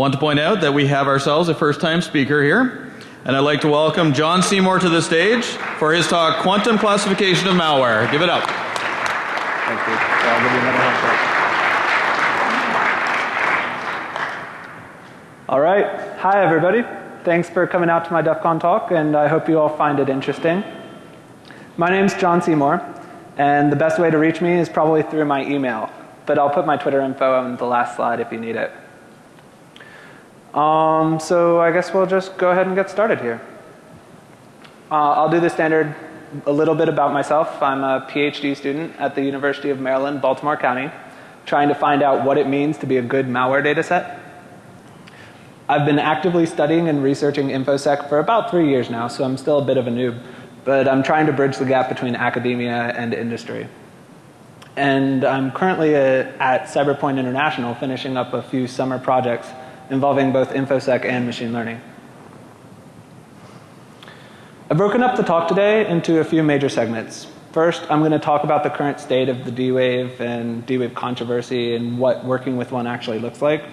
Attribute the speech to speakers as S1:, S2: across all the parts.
S1: want to point out that we have ourselves a first time speaker here. And I'd like to welcome John Seymour to the stage for his talk, Quantum Classification of Malware. Give it up.
S2: Thank you. I'll give you another handshake. All right. Hi, everybody. Thanks for coming out to my DEF CON talk, and I hope you all find it interesting. My name's John Seymour, and the best way to reach me is probably through my email, but I'll put my Twitter info on the last slide if you need it. Um, so I guess we'll just go ahead and get started here. Uh, I'll do the standard a little bit about myself. I'm a PhD student at the University of Maryland, Baltimore County, trying to find out what it means to be a good malware data set. I've been actively studying and researching InfoSec for about three years now, so I'm still a bit of a noob, but I'm trying to bridge the gap between academia and industry. And I'm currently a, at Cyberpoint International finishing up a few summer projects involving both InfoSec and machine learning. I've broken up the talk today into a few major segments. First, I'm going to talk about the current state of the D-Wave and D-Wave controversy and what working with one actually looks like.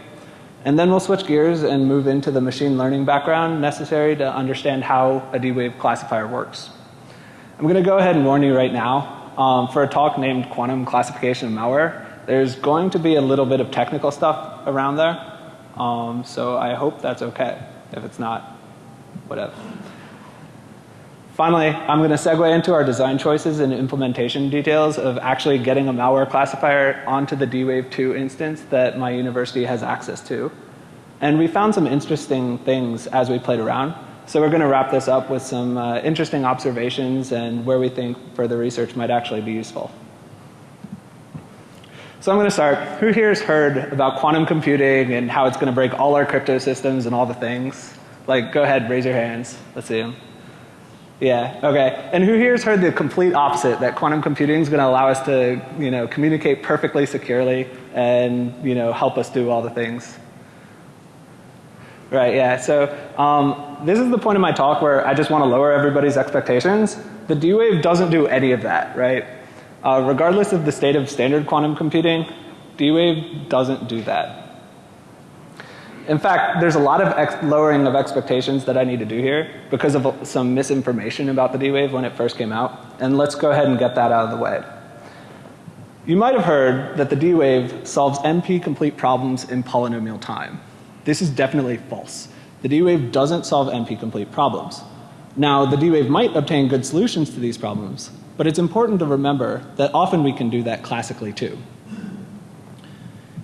S2: And then we'll switch gears and move into the machine learning background necessary to understand how a D-Wave classifier works. I'm going to go ahead and warn you right now, um, for a talk named Quantum Classification of Malware, there's going to be a little bit of technical stuff around there. Um, so I hope that's okay. If it's not, whatever. Finally, I'm going to segue into our design choices and implementation details of actually getting a malware classifier onto the D-Wave 2 instance that my university has access to. And we found some interesting things as we played around. So we're going to wrap this up with some uh, interesting observations and where we think further research might actually be useful. So I'm going to start. Who here has heard about quantum computing and how it's going to break all our crypto systems and all the things? Like, go ahead, raise your hands. Let's see them. Yeah, okay. And who here has heard the complete opposite, that quantum computing is going to allow us to, you know, communicate perfectly securely and, you know, help us do all the things? Right, yeah. So um, this is the point of my talk where I just want to lower everybody's expectations. The D-Wave doesn't do any of that, right? Uh, regardless of the state of standard quantum computing, D-Wave doesn't do that. In fact, there's a lot of lowering of expectations that I need to do here because of some misinformation about the D-Wave when it first came out. And let's go ahead and get that out of the way. You might have heard that the D-Wave solves NP complete problems in polynomial time. This is definitely false. The D-Wave doesn't solve NP complete problems. Now, the D-Wave might obtain good solutions to these problems, but it's important to remember that often we can do that classically too.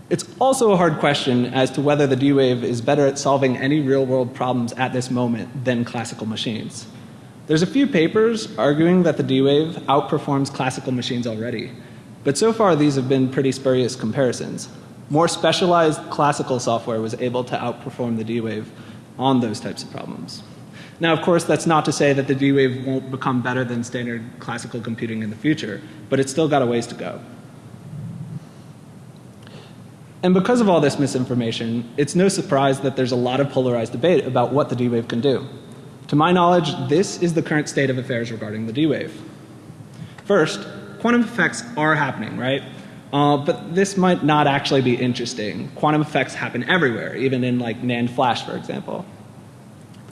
S2: It's also a hard question as to whether the D-Wave is better at solving any real world problems at this moment than classical machines. There's a few papers arguing that the D-Wave outperforms classical machines already, but so far these have been pretty spurious comparisons. More specialized classical software was able to outperform the D-Wave on those types of problems. Now, of course, that's not to say that the D-Wave won't become better than standard classical computing in the future, but it's still got a ways to go. And because of all this misinformation, it's no surprise that there's a lot of polarized debate about what the D-Wave can do. To my knowledge, this is the current state of affairs regarding the D-Wave. First, quantum effects are happening, right? Uh, but this might not actually be interesting. Quantum effects happen everywhere, even in like NAND flash, for example.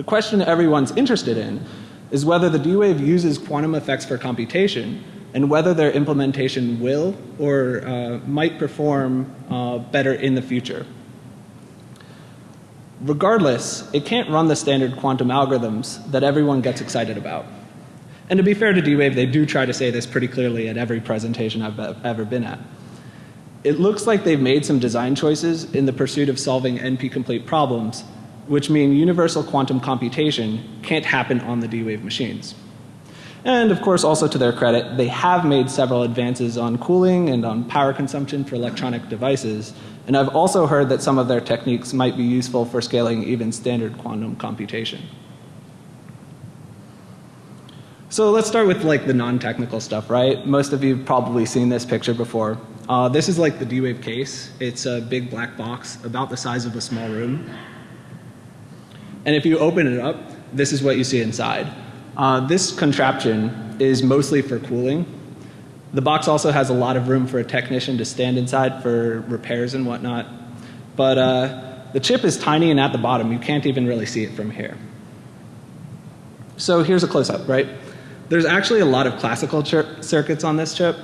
S2: The question everyone's interested in is whether the D-Wave uses quantum effects for computation and whether their implementation will or uh, might perform uh, better in the future. Regardless, it can't run the standard quantum algorithms that everyone gets excited about. And to be fair to D-Wave, they do try to say this pretty clearly at every presentation I've ever been at. It looks like they've made some design choices in the pursuit of solving NP-complete problems which mean universal quantum computation can't happen on the D-Wave machines. And of course also to their credit, they have made several advances on cooling and on power consumption for electronic devices. And I've also heard that some of their techniques might be useful for scaling even standard quantum computation. So let's start with like the non-technical stuff, right? Most of you have probably seen this picture before. Uh, this is like the D-Wave case. It's a big black box about the size of a small room. And if you open it up, this is what you see inside. Uh, this contraption is mostly for cooling. The box also has a lot of room for a technician to stand inside for repairs and whatnot. But uh, the chip is tiny and at the bottom. You can't even really see it from here. So here's a close up, right? There's actually a lot of classical circuits on this chip.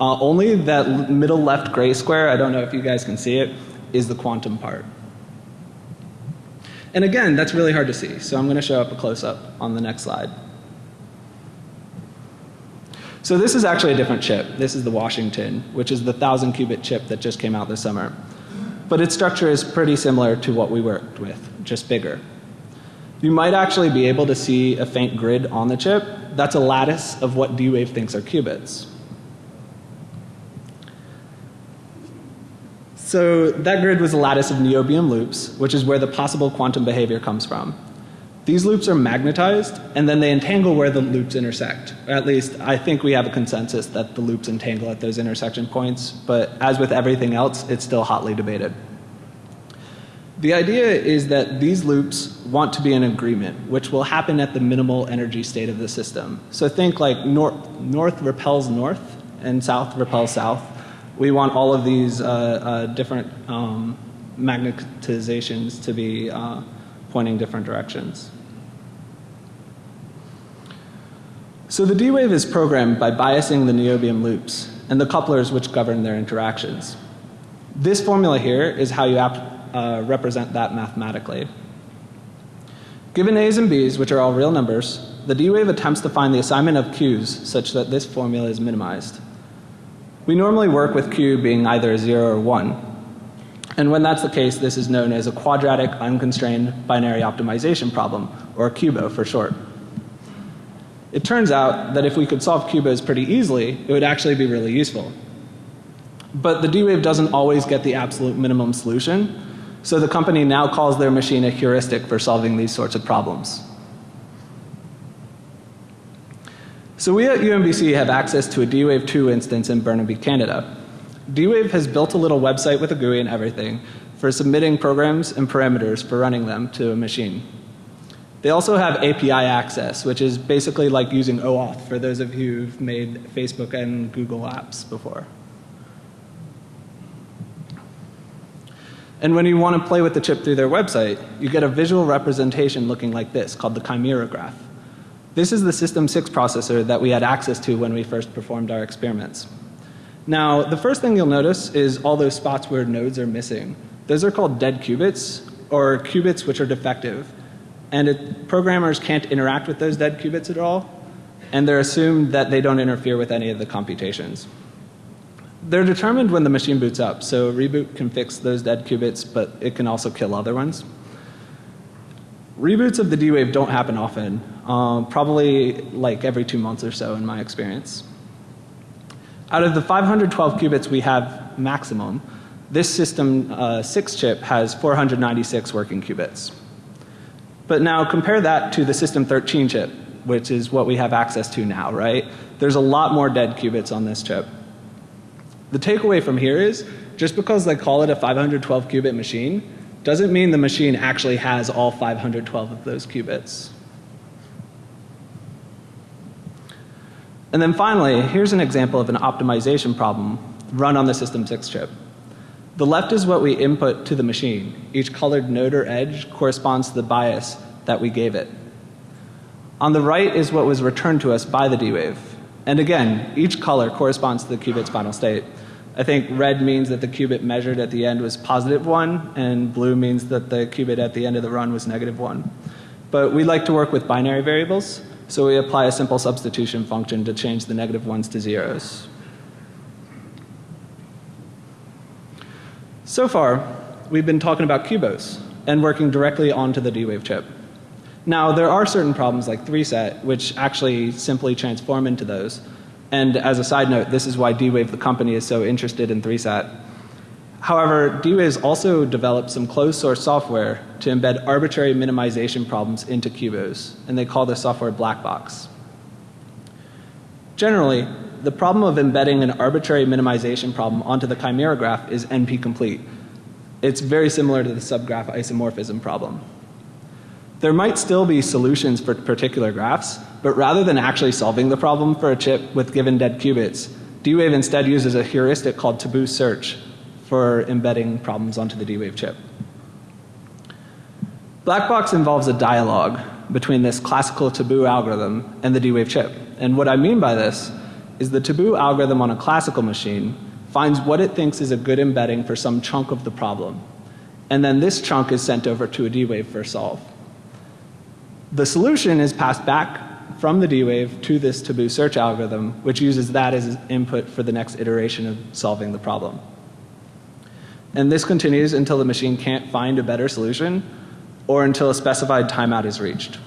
S2: Uh, only that middle left gray square, I don't know if you guys can see it, is the quantum part. And again, that's really hard to see. So I'm going to show up a close up on the next slide. So this is actually a different chip. This is the Washington, which is the 1000 qubit chip that just came out this summer. But its structure is pretty similar to what we worked with, just bigger. You might actually be able to see a faint grid on the chip. That's a lattice of what D-Wave thinks are qubits. So that grid was a lattice of niobium loops, which is where the possible quantum behavior comes from. These loops are magnetized and then they entangle where the loops intersect. At least I think we have a consensus that the loops entangle at those intersection points, but as with everything else, it's still hotly debated. The idea is that these loops want to be in agreement, which will happen at the minimal energy state of the system. So think like nor north repels north and south repels south. We want all of these uh, uh, different um, magnetizations to be uh, pointing different directions. So the D-wave is programmed by biasing the niobium loops and the couplers which govern their interactions. This formula here is how you uh, represent that mathematically. Given A's and B's, which are all real numbers, the D-wave attempts to find the assignment of Q's such that this formula is minimized. We normally work with Q being either 0 or 1. And when that's the case, this is known as a quadratic unconstrained binary optimization problem, or QUBO for short. It turns out that if we could solve QUBOs pretty easily, it would actually be really useful. But the D-Wave doesn't always get the absolute minimum solution, so the company now calls their machine a heuristic for solving these sorts of problems. So we at UMBC have access to a D-Wave 2 instance in Burnaby, Canada. D-Wave has built a little website with a GUI and everything for submitting programs and parameters for running them to a machine. They also have API access, which is basically like using OAuth for those of you who've made Facebook and Google apps before. And when you want to play with the chip through their website, you get a visual representation looking like this called the Chimera graph. This is the System 6 processor that we had access to when we first performed our experiments. Now, the first thing you'll notice is all those spots where nodes are missing. Those are called dead qubits or qubits which are defective and it, programmers can't interact with those dead qubits at all and they're assumed that they don't interfere with any of the computations. They're determined when the machine boots up, so reboot can fix those dead qubits, but it can also kill other ones. Reboots of the D-Wave don't happen often, um, probably like every two months or so in my experience. Out of the 512 qubits we have maximum, this system uh, 6 chip has 496 working qubits. But now compare that to the System 13 chip, which is what we have access to now, right? There's a lot more dead qubits on this chip. The takeaway from here is just because they call it a 512 qubit machine doesn't mean the machine actually has all 512 of those qubits. And then finally, here's an example of an optimization problem run on the System 6 chip. The left is what we input to the machine. Each colored node or edge corresponds to the bias that we gave it. On the right is what was returned to us by the D-Wave. And again, each color corresponds to the qubit's final state. I think red means that the qubit measured at the end was positive 1 and blue means that the qubit at the end of the run was negative 1. But we like to work with binary variables, so we apply a simple substitution function to change the negative ones to zeros. So far, we've been talking about QUBOs and working directly onto the D-Wave chip. Now, there are certain problems like 3-SAT which actually simply transform into those. And as a side note, this is why D-Wave the company is so interested in 3-SAT. However, D-Wave's also developed some closed source software to embed arbitrary minimization problems into QUBOs, and they call this software black box. Generally, the problem of embedding an arbitrary minimization problem onto the chimera graph is NP complete. It's very similar to the subgraph isomorphism problem. There might still be solutions for particular graphs, but rather than actually solving the problem for a chip with given dead qubits, D-Wave instead uses a heuristic called taboo search for embedding problems onto the D-Wave chip. Black box involves a dialogue between this classical taboo algorithm and the D-Wave chip. And what I mean by this is the taboo algorithm on a classical machine finds what it thinks is a good embedding for some chunk of the problem. And then this chunk is sent over to a D-Wave for solve. The solution is passed back from the D-Wave to this taboo search algorithm, which uses that as input for the next iteration of solving the problem. And this continues until the machine can't find a better solution or until a specified timeout is reached.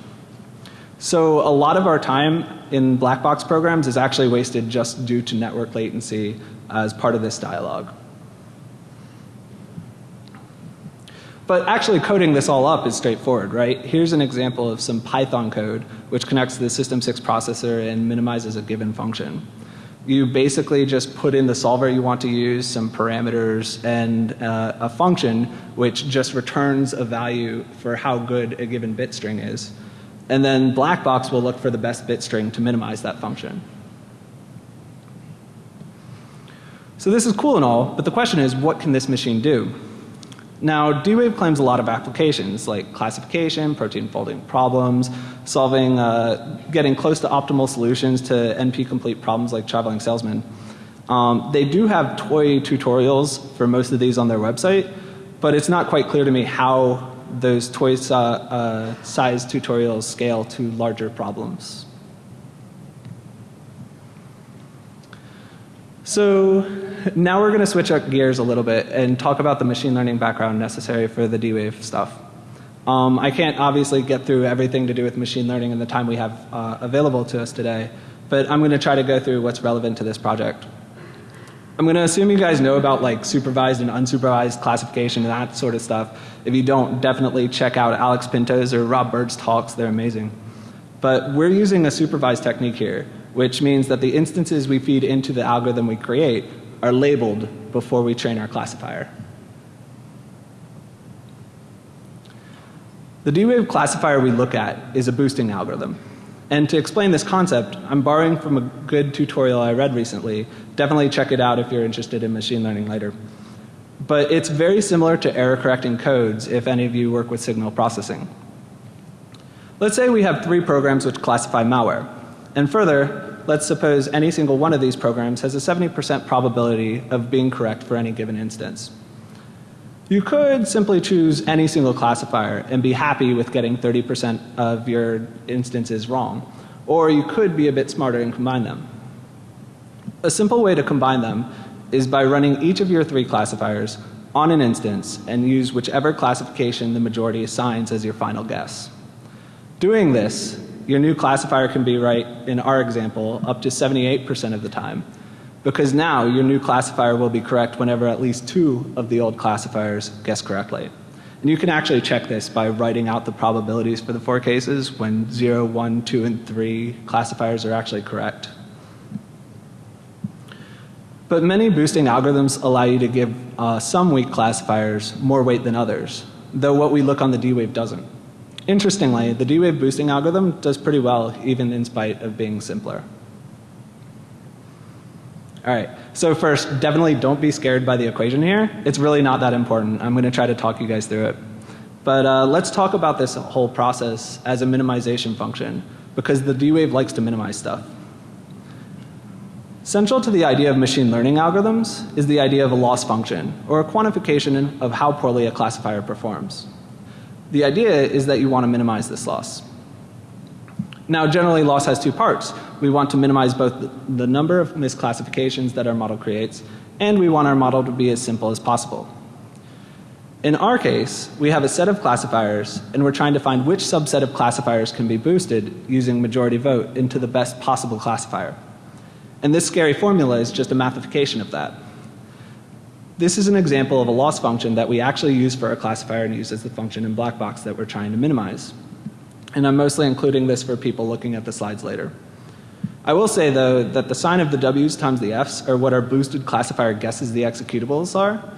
S2: So a lot of our time in black box programs is actually wasted just due to network latency as part of this dialogue. But actually coding this all up is straightforward, right? Here's an example of some Python code which connects to the System 6 processor and minimizes a given function. You basically just put in the solver you want to use, some parameters, and uh, a function which just returns a value for how good a given bit string is. And then Blackbox will look for the best bit string to minimize that function. So this is cool and all, but the question is what can this machine do? Now D-Wave claims a lot of applications like classification, protein folding problems, solving, uh, getting close to optimal solutions to NP complete problems like traveling salesman. Um, they do have toy tutorials for most of these on their website, but it's not quite clear to me how those toy uh, uh, size tutorials scale to larger problems. So now we're going to switch up gears a little bit and talk about the machine learning background necessary for the D-Wave stuff. Um, I can't obviously get through everything to do with machine learning in the time we have uh, available to us today, but I'm going to try to go through what's relevant to this project. I'm going to assume you guys know about like supervised and unsupervised classification and that sort of stuff. If you don't, definitely check out Alex Pinto's or Rob Bird's talks. They're amazing. But we're using a supervised technique here which means that the instances we feed into the algorithm we create are labeled before we train our classifier. The D-Wave classifier we look at is a boosting algorithm. And to explain this concept, I'm borrowing from a good tutorial I read recently. Definitely check it out if you're interested in machine learning later. But it's very similar to error correcting codes if any of you work with signal processing. Let's say we have three programs which classify malware. And further, let's suppose any single one of these programs has a 70% probability of being correct for any given instance. You could simply choose any single classifier and be happy with getting 30% of your instances wrong. Or you could be a bit smarter and combine them. A simple way to combine them is by running each of your three classifiers on an instance and use whichever classification the majority assigns as your final guess. Doing this your new classifier can be right, in our example, up to 78% of the time. Because now your new classifier will be correct whenever at least two of the old classifiers guess correctly. And you can actually check this by writing out the probabilities for the four cases when 0, 1, 2, and 3 classifiers are actually correct. But many boosting algorithms allow you to give uh, some weak classifiers more weight than others, though what we look on the D-Wave doesn't. Interestingly, the D-Wave boosting algorithm does pretty well even in spite of being simpler. Alright, so first definitely don't be scared by the equation here. It's really not that important. I'm going to try to talk you guys through it. But uh, let's talk about this whole process as a minimization function because the D-Wave likes to minimize stuff. Central to the idea of machine learning algorithms is the idea of a loss function or a quantification of how poorly a classifier performs. The idea is that you want to minimize this loss. Now generally loss has two parts. We want to minimize both the number of misclassifications that our model creates and we want our model to be as simple as possible. In our case, we have a set of classifiers and we're trying to find which subset of classifiers can be boosted using majority vote into the best possible classifier. And this scary formula is just a mathification of that. This is an example of a loss function that we actually use for our classifier and use as the function in black box that we're trying to minimize. And I'm mostly including this for people looking at the slides later. I will say though that the sign of the W's times the F's are what our boosted classifier guesses the executables are.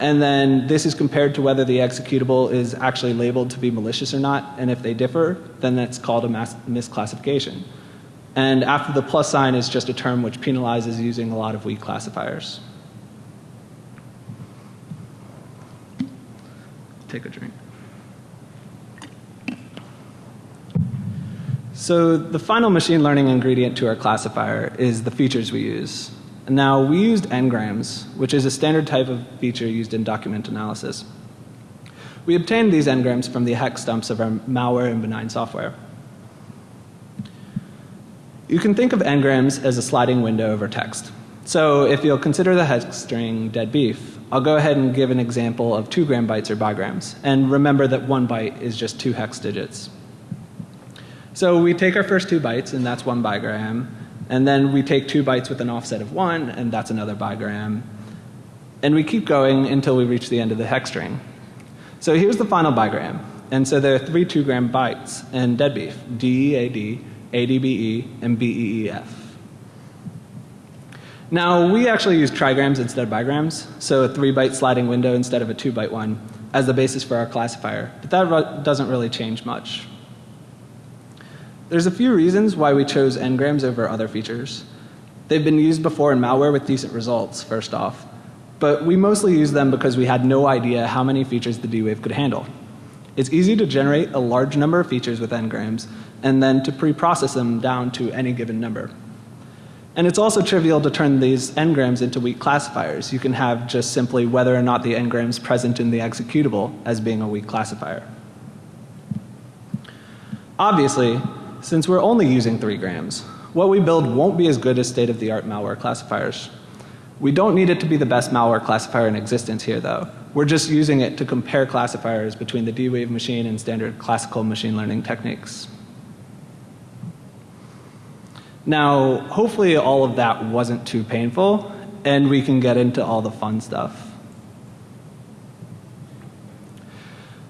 S2: And then this is compared to whether the executable is actually labeled to be malicious or not. And if they differ, then that's called a misclassification. And after the plus sign is just a term which penalizes using a lot of weak classifiers. Take a drink. So the final machine learning ingredient to our classifier is the features we use. Now we used n-grams, which is a standard type of feature used in document analysis. We obtained these n-grams from the hex dumps of our malware and benign software. You can think of n-grams as a sliding window over text. So if you'll consider the hex string dead beef, I'll go ahead and give an example of 2 gram bytes or bigrams. And remember that one byte is just two hex digits. So we take our first two bytes, and that's one bigram. And then we take two bytes with an offset of one, and that's another bigram. And we keep going until we reach the end of the hex string. So here's the final bigram. And so there are three 2 gram bytes in dead beef DEAD, ADBE, and BEEF. Now, we actually use trigrams instead of bigrams, so a 3 byte sliding window instead of a 2 byte one as the basis for our classifier. But that doesn't really change much. There's a few reasons why we chose n-grams over other features. They've been used before in malware with decent results, first off. But we mostly use them because we had no idea how many features the D-Wave could handle. It's easy to generate a large number of features with n-grams and then to pre-process them down to any given number. And it's also trivial to turn these n-grams into weak classifiers. You can have just simply whether or not the n-grams present in the executable as being a weak classifier. Obviously, since we're only using 3 grams, what we build won't be as good as state of the art malware classifiers. We don't need it to be the best malware classifier in existence here though. We're just using it to compare classifiers between the D-Wave machine and standard classical machine learning techniques. Now, hopefully all of that wasn't too painful and we can get into all the fun stuff.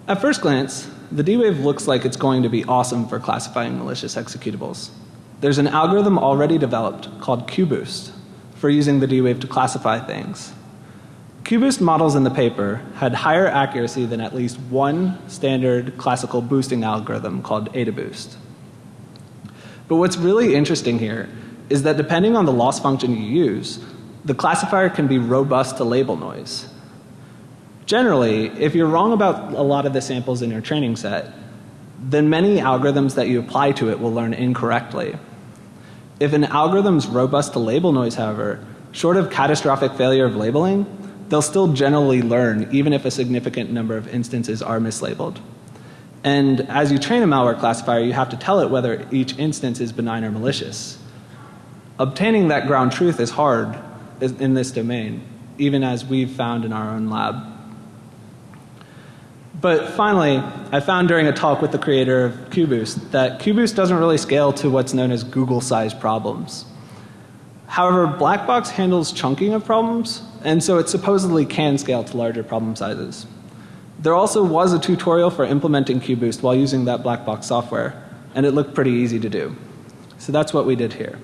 S2: At first glance, the D-Wave looks like it's going to be awesome for classifying malicious executables. There's an algorithm already developed called QBoost for using the D-Wave to classify things. QBoost models in the paper had higher accuracy than at least one standard classical boosting algorithm called AdaBoost. But what's really interesting here is that depending on the loss function you use, the classifier can be robust to label noise. Generally, if you're wrong about a lot of the samples in your training set, then many algorithms that you apply to it will learn incorrectly. If an algorithm's robust to label noise, however, short of catastrophic failure of labeling, they'll still generally learn even if a significant number of instances are mislabeled. And as you train a malware classifier, you have to tell it whether each instance is benign or malicious. Obtaining that ground truth is hard in this domain, even as we've found in our own lab. But finally, I found during a talk with the creator of QBoost that QBoost doesn't really scale to what's known as Google-sized problems. However, Blackbox handles chunking of problems, and so it supposedly can scale to larger problem sizes. There also was a tutorial for implementing QBoost while using that black box software, and it looked pretty easy to do. So that's what we did here.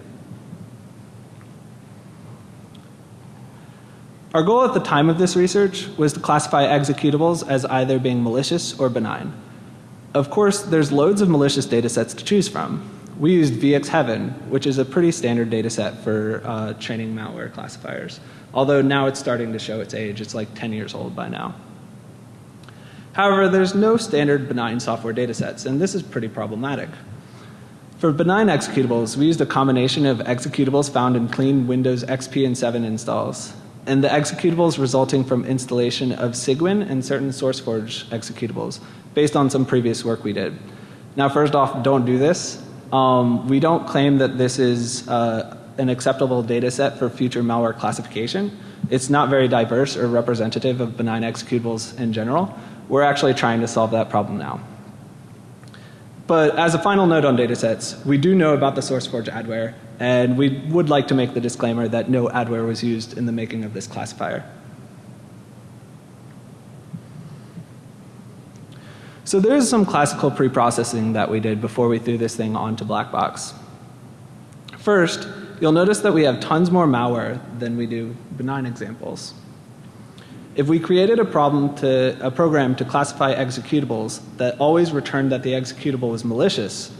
S2: Our goal at the time of this research was to classify executables as either being malicious or benign. Of course, there's loads of malicious data sets to choose from. We used VxHeaven, which is a pretty standard data set for uh, training malware classifiers. Although now it's starting to show its age. It's like 10 years old by now. However, there's no standard benign software datasets, and this is pretty problematic. For benign executables, we used a combination of executables found in clean Windows XP and 7 installs, and the executables resulting from installation of Cygwin and certain SourceForge executables based on some previous work we did. Now, first off, don't do this. Um, we don't claim that this is uh, an acceptable data set for future malware classification. It's not very diverse or representative of benign executables in general. We're actually trying to solve that problem now. But as a final note on datasets, we do know about the SourceForge adware, and we would like to make the disclaimer that no adware was used in the making of this classifier. So there is some classical preprocessing that we did before we threw this thing onto Blackbox. First, you'll notice that we have tons more malware than we do benign examples. If we created a problem to a program to classify executables that always returned that the executable was malicious,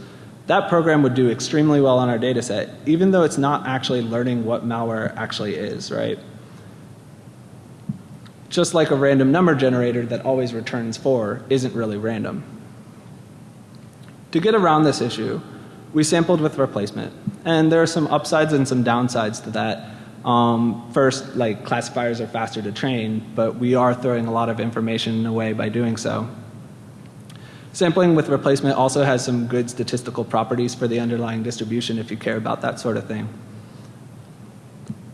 S2: that program would do extremely well on our data set, even though it's not actually learning what malware actually is, right? Just like a random number generator that always returns 4 isn't really random. To get around this issue, we sampled with replacement. And there are some upsides and some downsides to that. Um, first, like classifiers are faster to train, but we are throwing a lot of information away by doing so. Sampling with replacement also has some good statistical properties for the underlying distribution if you care about that sort of thing.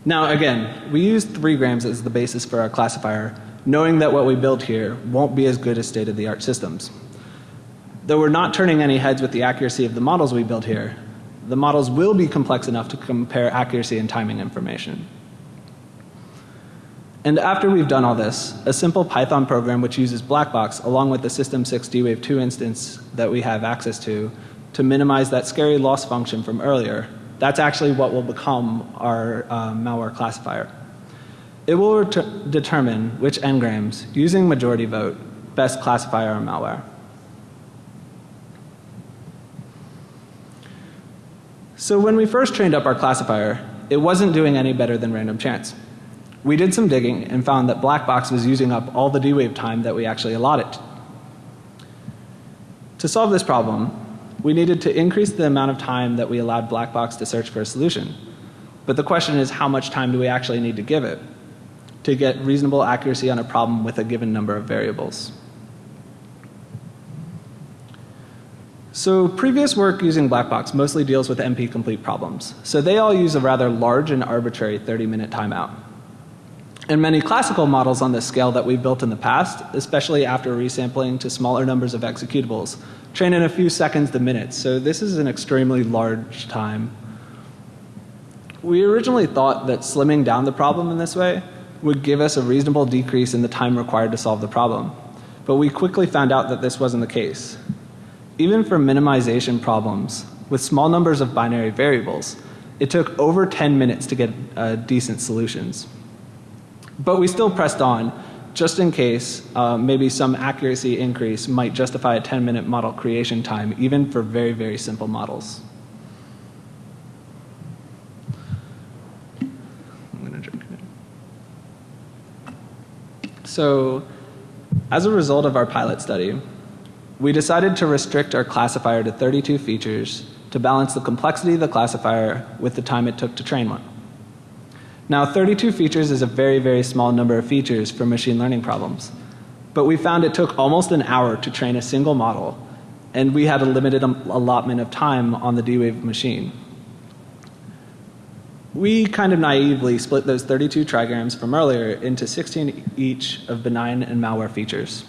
S2: Now again, we use 3 grams as the basis for our classifier, knowing that what we build here won't be as good as state of the art systems. Though we're not turning any heads with the accuracy of the models we build here, the models will be complex enough to compare accuracy and timing information. And after we've done all this, a simple Python program which uses Blackbox along with the System 6 D-Wave 2 instance that we have access to to minimize that scary loss function from earlier, that's actually what will become our uh, malware classifier. It will determine which n-grams, using majority vote, best classify our malware. So when we first trained up our classifier, it wasn't doing any better than random chance. We did some digging and found that black box was using up all the D-Wave time that we actually allotted. To solve this problem, we needed to increase the amount of time that we allowed black box to search for a solution. But the question is how much time do we actually need to give it to get reasonable accuracy on a problem with a given number of variables. So previous work using Blackbox mostly deals with NP complete problems. So they all use a rather large and arbitrary 30 minute timeout. And many classical models on this scale that we've built in the past, especially after resampling to smaller numbers of executables, train in a few seconds to minutes. So this is an extremely large time. We originally thought that slimming down the problem in this way would give us a reasonable decrease in the time required to solve the problem. But we quickly found out that this wasn't the case. Even for minimization problems with small numbers of binary variables, it took over 10 minutes to get uh, decent solutions. But we still pressed on just in case uh, maybe some accuracy increase might justify a 10 minute model creation time even for very, very simple models. So as a result of our pilot study, we decided to restrict our classifier to 32 features to balance the complexity of the classifier with the time it took to train one. Now 32 features is a very, very small number of features for machine learning problems. But we found it took almost an hour to train a single model and we had a limited allotment of time on the D-Wave machine. We kind of naively split those 32 trigrams from earlier into 16 each of benign and malware features.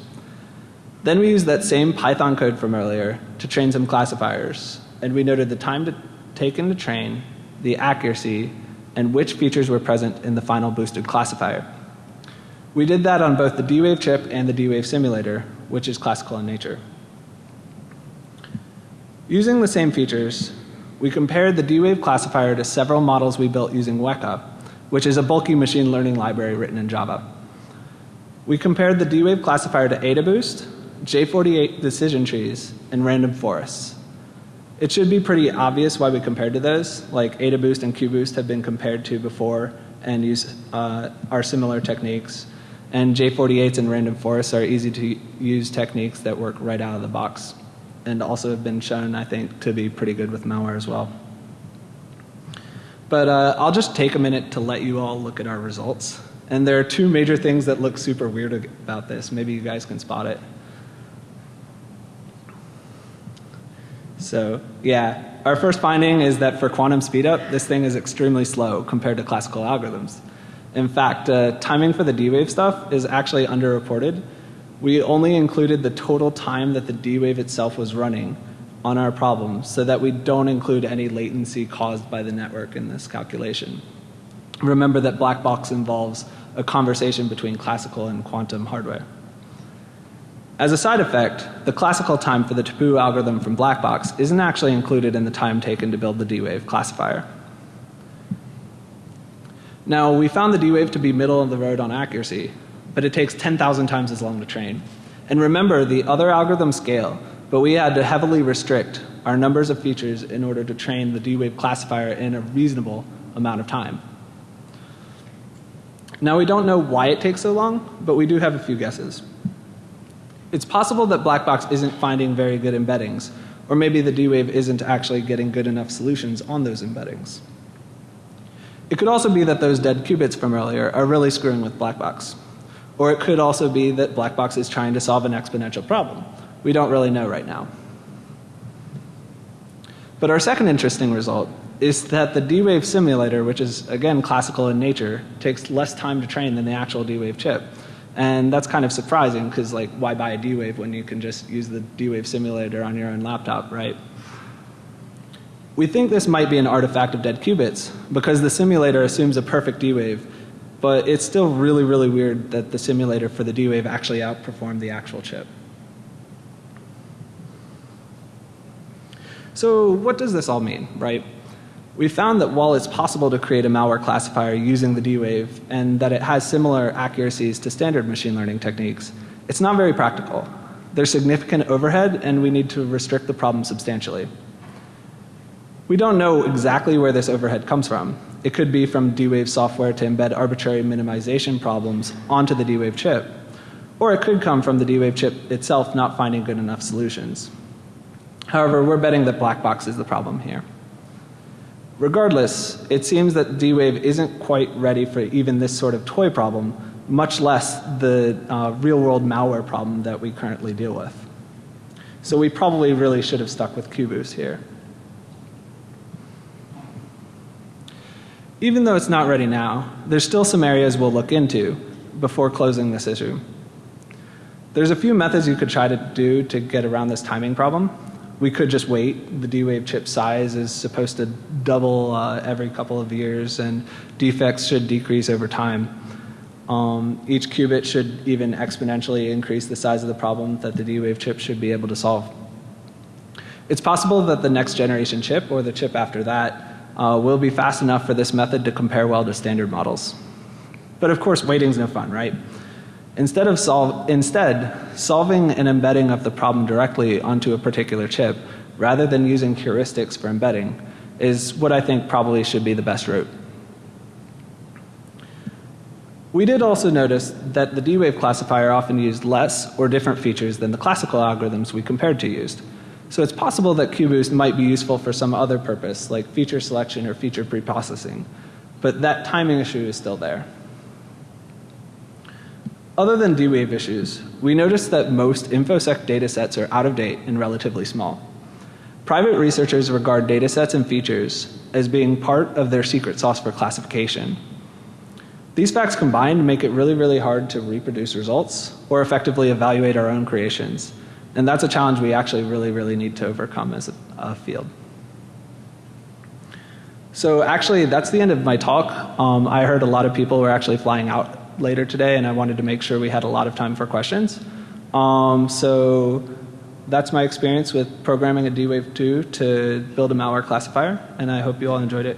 S2: Then we used that same Python code from earlier to train some classifiers. And we noted the time to taken to train, the accuracy, and which features were present in the final boosted classifier. We did that on both the D-Wave chip and the D-Wave simulator, which is classical in nature. Using the same features, we compared the D-Wave classifier to several models we built using Weka, which is a bulky machine learning library written in Java. We compared the D-Wave classifier to AdaBoost, J48 decision trees, and random forests. It should be pretty obvious why we compared to those, like AdaBoost and QBoost have been compared to before and use, uh, are similar techniques. And J48s and random forests are easy to use techniques that work right out of the box and also have been shown, I think, to be pretty good with malware as well. But uh, I'll just take a minute to let you all look at our results. And there are two major things that look super weird about this. Maybe you guys can spot it. So yeah, our first finding is that for quantum speedup, this thing is extremely slow compared to classical algorithms. In fact, uh, timing for the D-Wave stuff is actually underreported. We only included the total time that the D-Wave itself was running on our problem so that we don't include any latency caused by the network in this calculation. Remember that black box involves a conversation between classical and quantum hardware. As a side effect, the classical time for the taboo algorithm from Blackbox isn't actually included in the time taken to build the D-Wave classifier. Now we found the D-Wave to be middle of the road on accuracy, but it takes 10,000 times as long to train. And remember the other algorithms scale, but we had to heavily restrict our numbers of features in order to train the D-Wave classifier in a reasonable amount of time. Now we don't know why it takes so long, but we do have a few guesses. It's possible that Blackbox isn't finding very good embeddings, Or maybe the D-Wave isn't actually getting good enough solutions on those embeddings. It could also be that those dead qubits from earlier are really screwing with Blackbox. Or it could also be that Blackbox is trying to solve an exponential problem. We don't really know right now. But our second interesting result is that the D-Wave simulator, which is again classical in nature, takes less time to train than the actual D-Wave chip. And that's kind of surprising because like why buy a D-Wave when you can just use the D-Wave simulator on your own laptop, right? We think this might be an artifact of dead qubits because the simulator assumes a perfect D-Wave, but it's still really, really weird that the simulator for the D-Wave actually outperformed the actual chip. So what does this all mean, right? We found that while it's possible to create a malware classifier using the D-Wave and that it has similar accuracies to standard machine learning techniques, it's not very practical. There's significant overhead and we need to restrict the problem substantially. We don't know exactly where this overhead comes from. It could be from D-Wave software to embed arbitrary minimization problems onto the D-Wave chip. Or it could come from the D-Wave chip itself not finding good enough solutions. However, we're betting that black box is the problem here. Regardless, it seems that D-Wave isn't quite ready for even this sort of toy problem, much less the uh, real world malware problem that we currently deal with. So we probably really should have stuck with QBoost here. Even though it's not ready now, there's still some areas we'll look into before closing this issue. There's a few methods you could try to do to get around this timing problem we could just wait. The D-Wave chip size is supposed to double uh, every couple of years and defects should decrease over time. Um, each qubit should even exponentially increase the size of the problem that the D-Wave chip should be able to solve. It's possible that the next generation chip or the chip after that uh, will be fast enough for this method to compare well to standard models. But of course waiting's no fun, right? Instead of solve, instead, solving an embedding of the problem directly onto a particular chip rather than using heuristics for embedding is what I think probably should be the best route. We did also notice that the D-Wave classifier often used less or different features than the classical algorithms we compared to used. So it's possible that QBoost might be useful for some other purpose like feature selection or feature preprocessing. But that timing issue is still there. Other than D-Wave issues, we noticed that most InfoSec datasets are out of date and relatively small. Private researchers regard datasets and features as being part of their secret sauce for classification. These facts combined make it really, really hard to reproduce results or effectively evaluate our own creations. And that's a challenge we actually really, really need to overcome as a, a field. So actually, that's the end of my talk. Um, I heard a lot of people were actually flying out later today and I wanted to make sure we had a lot of time for questions. Um, so that's my experience with programming a D-Wave 2 to build a malware classifier and I hope you all enjoyed it.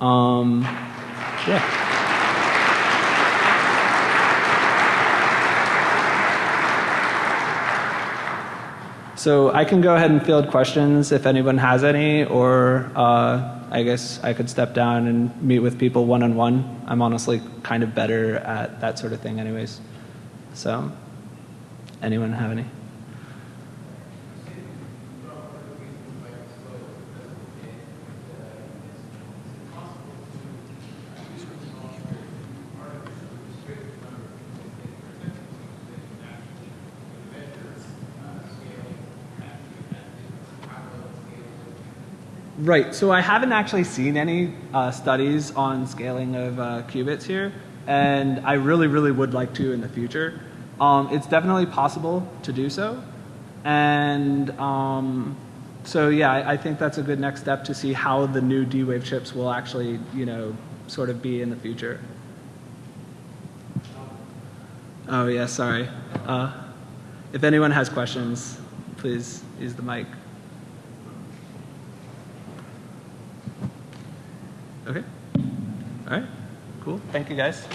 S2: Um, yeah. So I can go ahead and field questions if anyone has any or uh, I guess I could step down and meet with people one on one. I'm honestly kind of better at that sort of thing anyways. So anyone have any? Right. So I haven't actually seen any uh, studies on scaling of uh, qubits here, and I really, really would like to in the future. Um, it's definitely possible to do so, and um, so yeah, I, I, think that's a good next step to see how the new D-Wave chips will actually, you know, sort of be in the future. Oh yeah, sorry. Uh, if anyone has questions, please use the mic. All right. Cool. Thank you guys.